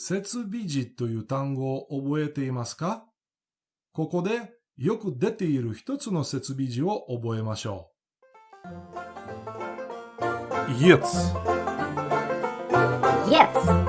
設備時という単語を覚えていますか？ここでよく出ている一つの設備時を覚えましょう。Jetzt Jetzt.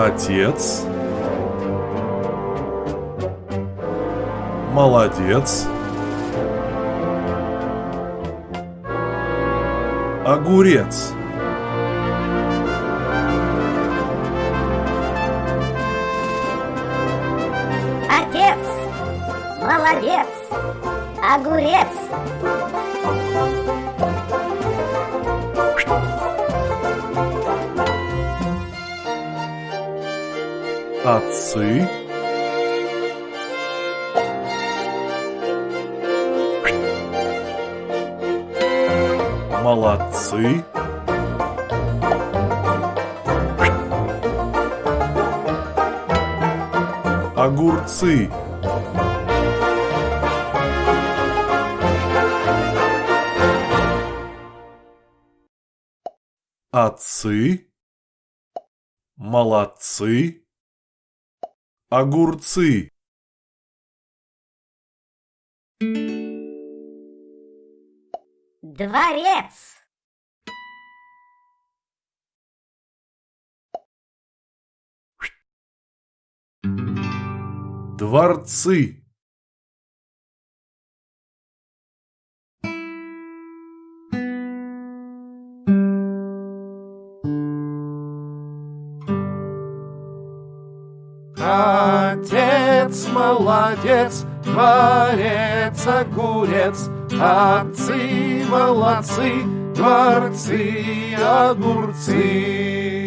Отец. Молодец. Огурец. Отец. Молодец. Огурец. Отцы. Молодцы. Огурцы. Отцы. Молодцы. Огурцы. Дворец. Дворцы. Отец молодец, дворец огурец, Отцы молодцы, дворцы огурцы.